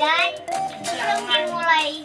đấy. Sương mù này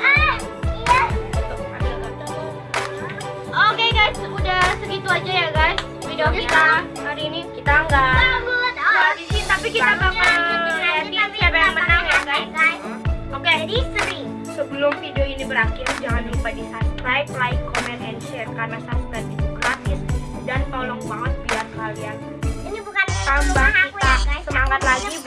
ah. Iya. Tuh, ada kata. Oke guys, udah segitu aja ya guys video kita hari ini kita nggak tapi kita bakal Sebelum video ini berakhir jangan lupa di subscribe, like, comment, and share karena subscribe itu gratis dan tolong banget biar kalian Ini bukan tambah aku kita ya, guys. semangat lagi